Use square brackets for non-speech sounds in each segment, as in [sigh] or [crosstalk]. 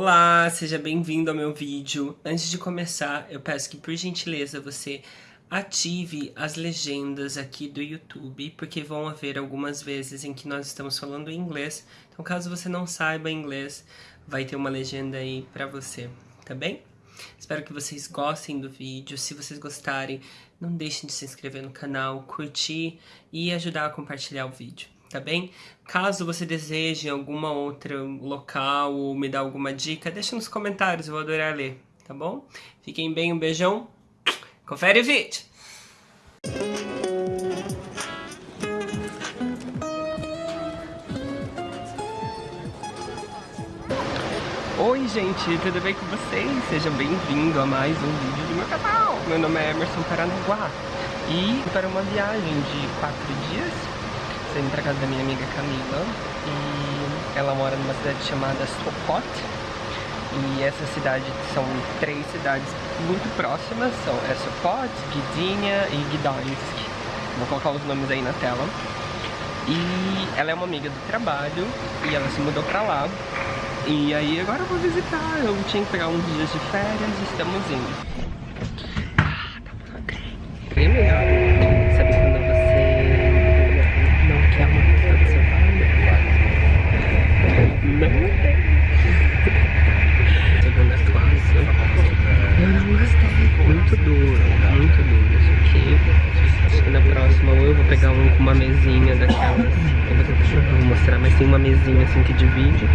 Olá, seja bem-vindo ao meu vídeo. Antes de começar, eu peço que, por gentileza, você ative as legendas aqui do YouTube, porque vão haver algumas vezes em que nós estamos falando inglês. Então, caso você não saiba inglês, vai ter uma legenda aí pra você, tá bem? Espero que vocês gostem do vídeo. Se vocês gostarem, não deixem de se inscrever no canal, curtir e ajudar a compartilhar o vídeo tá bem? Caso você deseje alguma outra local ou me dar alguma dica, deixa nos comentários, eu vou adorar ler, tá bom? Fiquem bem, um beijão, confere o vídeo! Oi gente, tudo bem com vocês? Sejam bem-vindos a mais um vídeo do meu canal! Meu nome é Emerson Paranaguá e para uma viagem de quatro dias saindo pra casa da minha amiga Camila e ela mora numa cidade chamada Sopot e essa cidade são três cidades muito próximas, são é Sopot, Gdynia e Gdansk. Vou colocar os nomes aí na tela. E ela é uma amiga do trabalho e ela se mudou pra lá. E aí agora eu vou visitar, eu tinha que pegar uns dias de férias e estamos indo. Ah, tá tremendo. mesinha assim que divide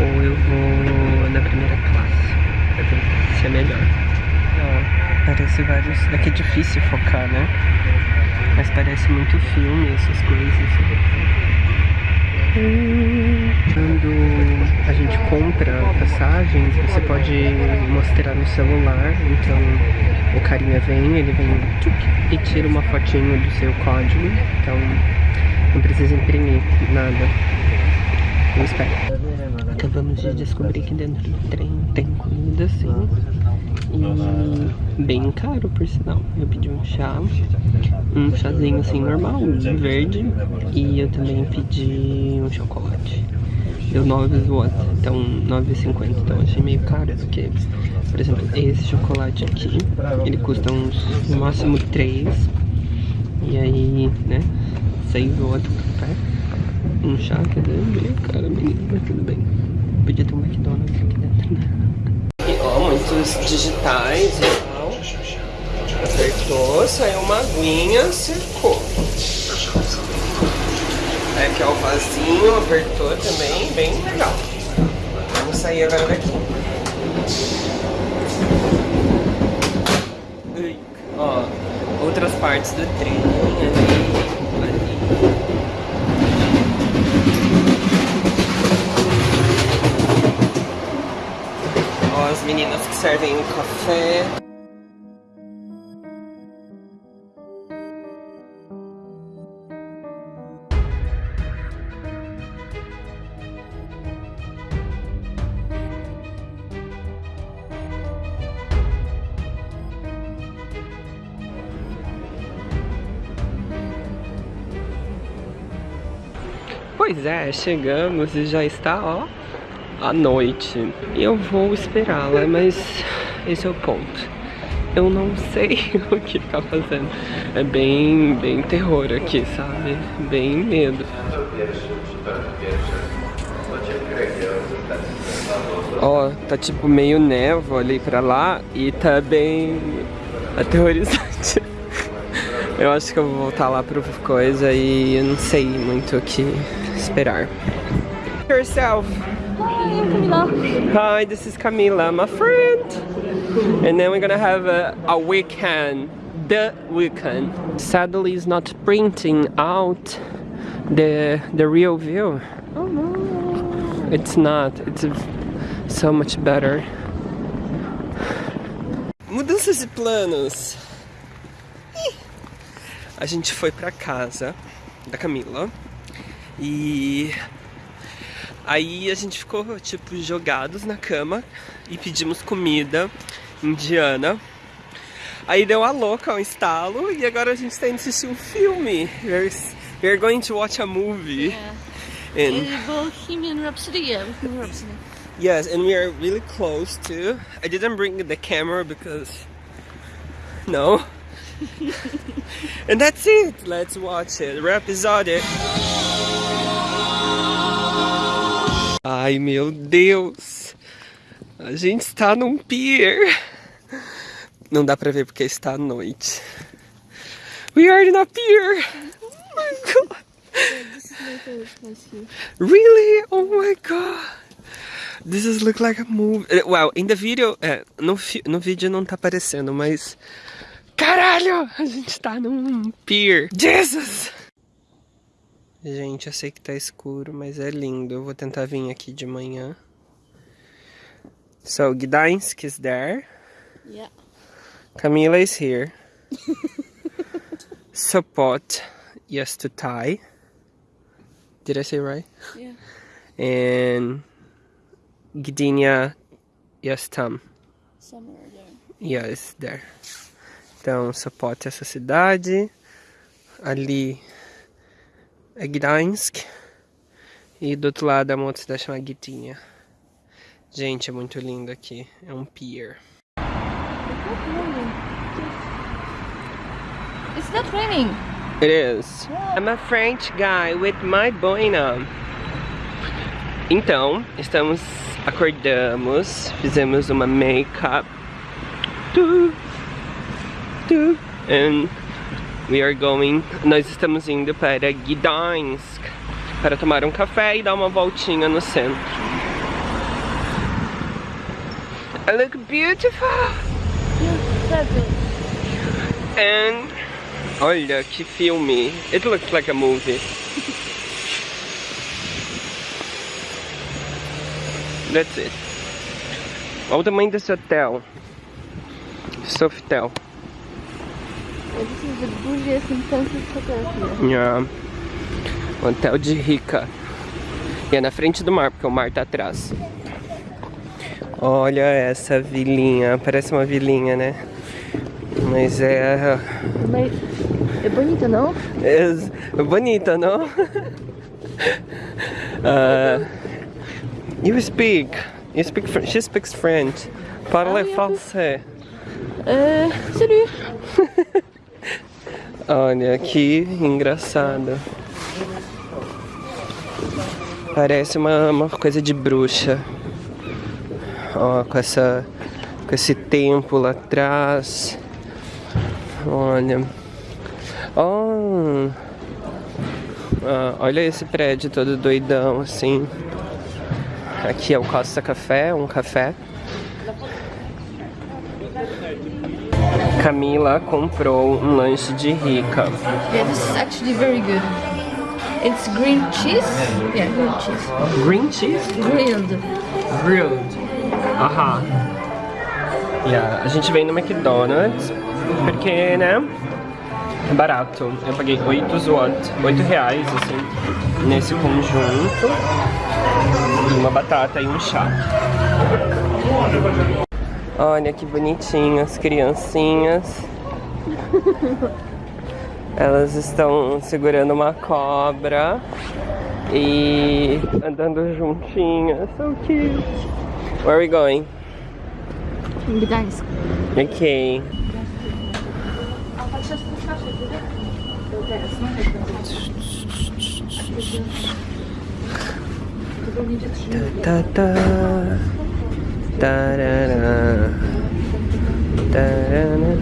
ou eu vou na primeira classe pra ver se é melhor. Ó, parece vários... Daqui é difícil focar, né? Mas parece muito filme, essas coisas. Quando a gente compra passagens, você pode mostrar no celular, então o carinha vem, ele vem e tira uma fotinho do seu código, então não precisa imprimir nada. Espero. Acabamos de descobrir que dentro do trem tem comida assim. E bem caro, por sinal. Eu pedi um chá, um chazinho assim normal, verde. E eu também pedi um chocolate. Deu 9 zloty, então 9,50. Então achei meio caro, porque, por exemplo, esse chocolate aqui, ele custa uns, no máximo 3. E aí, né, 6 zloty por um chá, quer dizer, meio cara, menino, mas tudo bem. Podia ter um McDonald's aqui dentro, né? E, ó, muitos digitais e tal. Apertou, saiu uma aguinha, secou. É aqui ó, o vasinho, apertou também, bem legal. Vamos sair agora daqui. Ó, outras partes do trem. as meninas que servem o café. Pois é, chegamos e já está, ó, à noite. Eu vou esperá-la, mas esse é o ponto. Eu não sei [laughs] o que tá fazendo. É bem, bem terror aqui, sabe? Bem medo. Ó, oh, tá tipo meio névoa ali pra lá e tá bem aterrorizante. [laughs] Eu acho que eu vou voltar lá pro coisa e eu não sei muito o que esperar. Yourself. Hi, Camila. Hi, this is Camila, my friend. And then we're gonna have a, a weekend, the weekend. Sadly, it's not printing out the the real view. Oh no. It's not. It's so much better. Mudanças de planos. A gente foi pra casa da Camila e Aí a gente ficou, tipo, jogados na cama e pedimos comida indiana. Aí deu a louca, um estalo, e agora a gente está indo assistir um filme. We're, we're going to watch a movie. Yeah. In Bohemian Rhapsody, yeah, Bohemian Rhapsody. Yes, and we are really close too. I didn't bring the camera because no. [laughs] and that's it. Let's watch it. Episode. Ai meu Deus! A gente está num pier. Não dá pra ver porque está à noite. We are in a pier! Oh my god! Really? Oh my god! This is look like a movie. Eh, well, in the video, é, no, no vídeo não tá aparecendo, mas caralho, a gente tá num pier. Jesus! Gente, eu sei que tá escuro, mas é lindo. Eu vou tentar vir aqui de manhã. So, Gdańsk is there. Yeah. Camila is here. [laughs] Sopot, yes to Thai. Did I say right? Yeah. And Gdynia, yes, Tam. Somewhere there. Yes, there. Então, Sopot é essa cidade. Ali é Gdańsk. E do outro lado uma outra cidade chamada Gdynia. Gente, é muito lindo aqui. É um pier. It's not raining. It is. I'm a French guy with my boina. Então, estamos, acordamos, fizemos uma make-up. Tu, tu, And we are going, nós estamos indo para Gdańsk para tomar um café e dar uma voltinha no centro. I look beautiful. And olha que filme. It looks like a movie. That's it. Olha o tamanho desse hotel. Sofitel. This is the bougiest and fanciest hotel here. Yeah. Um hotel de rica. E é na frente do mar, porque o mar tá atrás. Olha essa vilinha. Parece uma vilinha, né? Mas é... Mas é bonito, não? É bonita, não? uh, [laughs] you speak. You speak. Fr she speaks French. Parle Ah, français. Euh, salut. [laughs] Olha que engraçado. Parece uma, uma coisa de bruxa. Ó, com essa. Com esse templo lá atrás. Olha. Ah, olha esse prédio todo doidão assim. Aqui é o Costa Café, um café. Camila comprou um lanche de rica. Yeah, this is actually very good. It's green cheese. Yeah, green cheese. Green cheese? Grilled. Grilled. Aham. Yeah, a gente vem no McDonald's porque, né? É barato. Eu paguei 8 zlot, 8 reais, assim, nesse conjunto. E uma batata e um chá. Olha que bonitinho as criancinhas. Elas estão segurando uma cobra e andando juntinhas. So cute. Where are we going? Gdańsk. Okay. Ta ta tarara, tarara.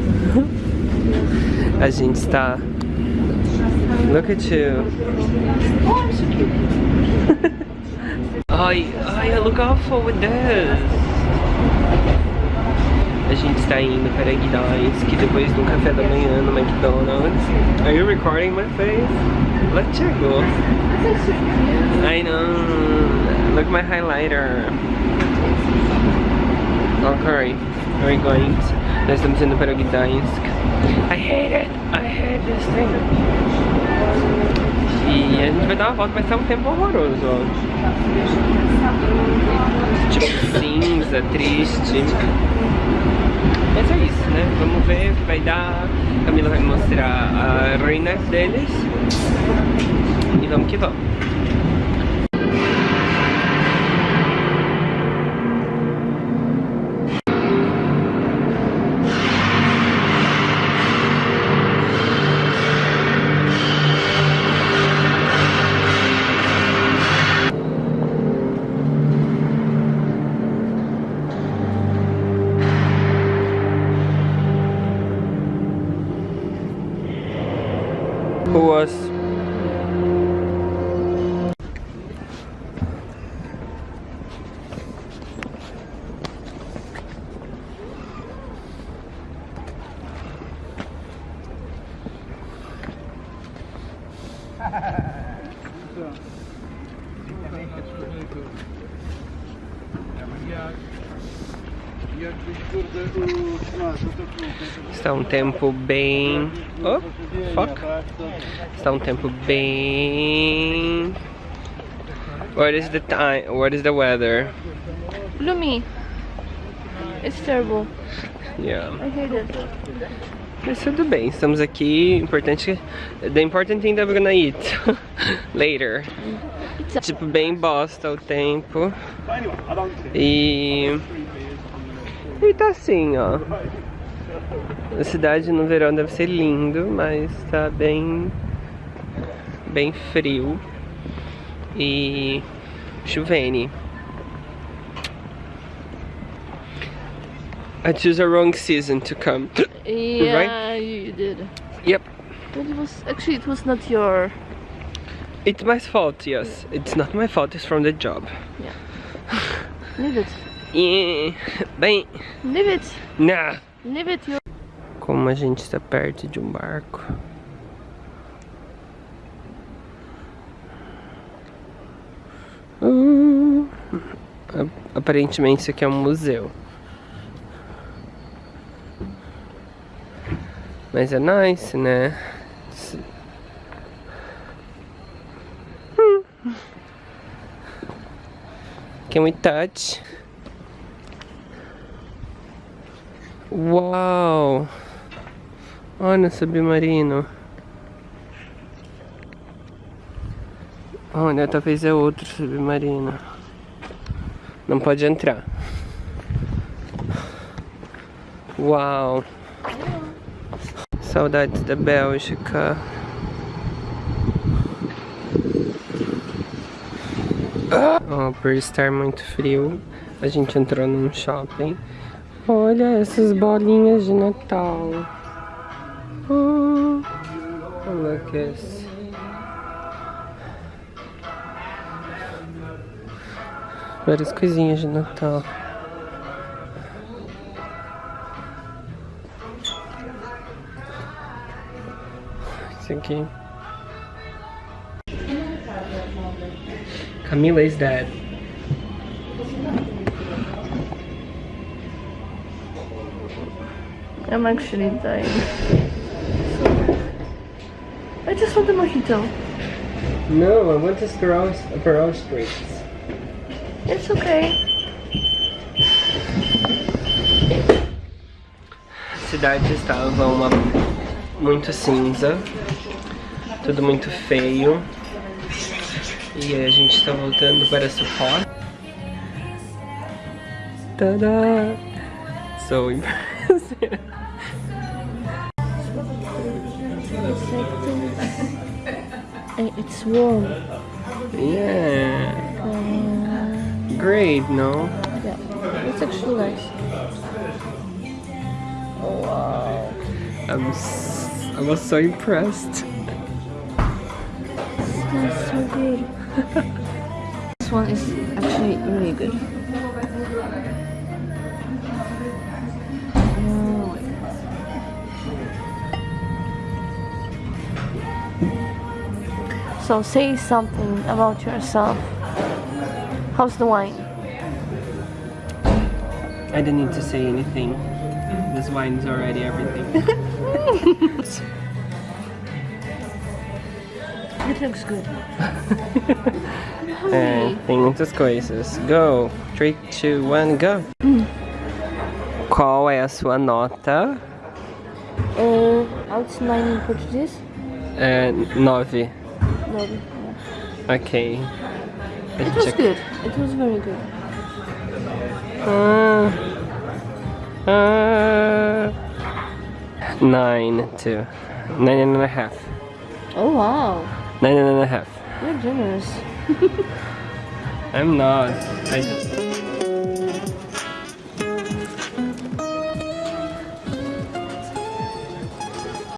A gente está. Look at you. ai, ai, look awful with this. A gente está indo para Gdańsk depois do café da manhã no McDonald's. Are you recording my face? Let's go. I know. Look my highlighter. Okay, we're going. Nós estamos indo para Gdańsk. I hate it. I hate this thing. E a gente vai dar uma volta, vai ser um tempo horroroso. Tipo cinza, triste. Mas é isso, né? Vamos ver o que vai dar. Camila vai mostrar a ruína deles. E vamos que vamos. Está um tempo bem... Oh, fuck. Está um tempo bem... What is the time? What is the weather? Gloomy. It's terrible. Yeah. I hate it. Mas tudo bem, estamos aqui. Importante. The important thing that we're gonna eat [laughs] later. Tipo, bem bosta o tempo. E. E tá assim, ó. A cidade no verão deve ser lindo, mas tá bem. bem frio. E. chovene. I choose a wrong season to come. Yeah, [coughs] you did. Yep. But it was actually it was not your. It's my fault, yes. It's not my fault, it's from the job. Leave it. [laughs] Bem, Leave it. nah. You. Como a gente está perto de um barco. Hum, aparentemente isso aqui é um museu. Mas é nice, né? Hum. Can we touch? Uau! Olha o submarino. Olha, talvez é outro submarino. Não pode entrar. Uau! Saudades da Bélgica. Oh, por estar muito frio, a gente entrou num shopping. Olha essas bolinhas de Natal. Oh, look this. Várias coisinhas de Natal. Isso aqui. Camila is dead. I'm actually dying. I just want a mojito. No, I want a Sparrow, Sparrow Spritz. It's okay. A cidade estava uma muito cinza, tudo muito feio. E aí a gente está voltando para Sopot. Tada! So impressive. [laughs] It's warm. Yeah. Uh, Great, no? yeah, it's actually nice. Oh wow. I'm s I was so impressed. smells so good. [laughs] this one is actually really good. So say something about yourself. How's the wine? I didn't need to say anything. This wine is already everything. [laughs] It looks good. É, tem muitas coisas. Go! 3, 2, 1, go! Qual é a sua nota? Uh, out nine in Portuguese? É, 9. Yeah. Ok. It was good. It was very good. Ah, ah, nine, two. Nine and a half. Oh wow, Nine and a half. you're generous. [laughs] I'm not. I